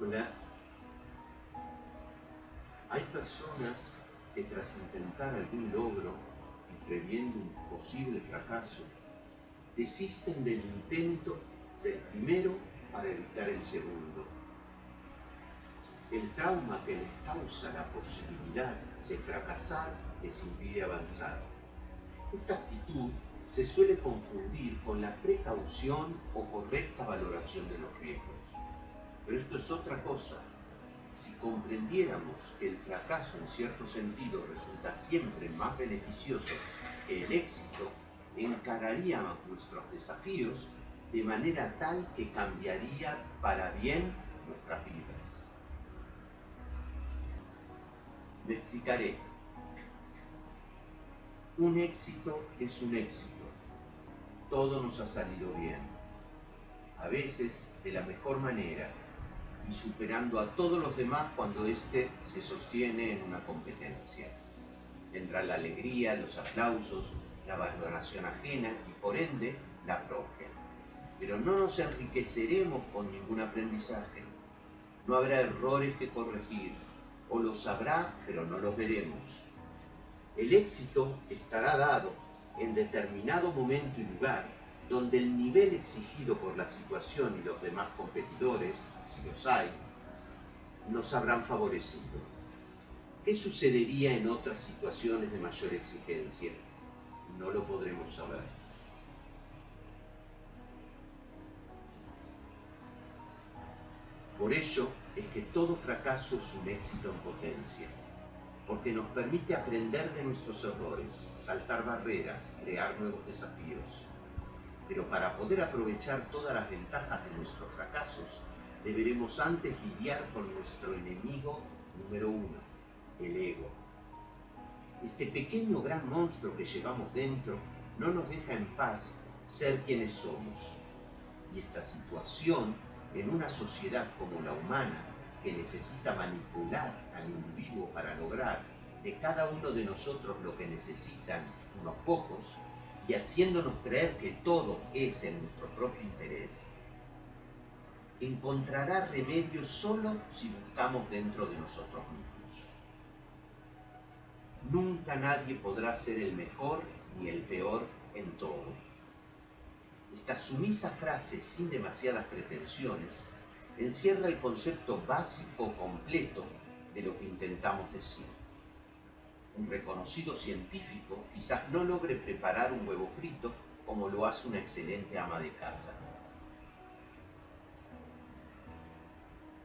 Hola. Hay personas que tras intentar algún logro y previendo un posible fracaso, desisten del intento del primero para evitar el segundo. El trauma que les causa la posibilidad de fracasar les impide avanzar. Esta actitud se suele confundir con la precaución o correcta valoración de los riesgos. Pero esto es otra cosa. Si comprendiéramos que el fracaso en cierto sentido resulta siempre más beneficioso que el éxito, encararíamos nuestros desafíos de manera tal que cambiaría para bien nuestras vidas. Me explicaré. Un éxito es un éxito. Todo nos ha salido bien. A veces de la mejor manera y superando a todos los demás cuando éste se sostiene en una competencia. Tendrá la alegría, los aplausos, la valoración ajena y por ende la propia. Pero no nos enriqueceremos con ningún aprendizaje. No habrá errores que corregir, o los habrá, pero no los veremos. El éxito estará dado en determinado momento y lugar donde el nivel exigido por la situación y los demás competidores, si los hay, nos habrán favorecido. ¿Qué sucedería en otras situaciones de mayor exigencia? No lo podremos saber. Por ello es que todo fracaso es un éxito en potencia, porque nos permite aprender de nuestros errores, saltar barreras, crear nuevos desafíos. Pero para poder aprovechar todas las ventajas de nuestros fracasos, deberemos antes lidiar con nuestro enemigo número uno, el ego. Este pequeño gran monstruo que llevamos dentro no nos deja en paz ser quienes somos. Y esta situación, en una sociedad como la humana, que necesita manipular al individuo para lograr de cada uno de nosotros lo que necesitan unos pocos, y haciéndonos creer que todo es en nuestro propio interés, encontrará remedio solo si buscamos dentro de nosotros mismos. Nunca nadie podrá ser el mejor ni el peor en todo. Esta sumisa frase sin demasiadas pretensiones encierra el concepto básico completo de lo que intentamos decir. Un reconocido científico quizás no logre preparar un huevo frito como lo hace una excelente ama de casa.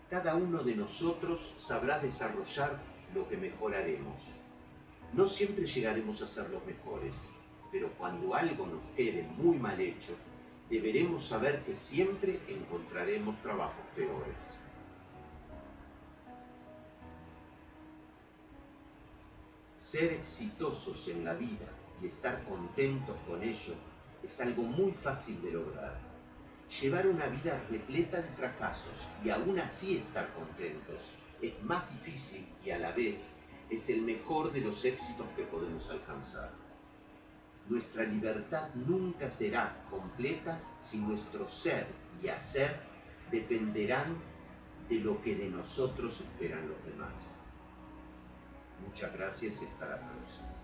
Cada uno de nosotros sabrá desarrollar lo que mejor haremos. No siempre llegaremos a ser los mejores, pero cuando algo nos quede muy mal hecho, deberemos saber que siempre encontraremos trabajos peores. Ser exitosos en la vida y estar contentos con ello es algo muy fácil de lograr. Llevar una vida repleta de fracasos y aún así estar contentos es más difícil y a la vez es el mejor de los éxitos que podemos alcanzar. Nuestra libertad nunca será completa si nuestro ser y hacer dependerán de lo que de nosotros esperan los demás. Muchas gracias y hasta la próxima.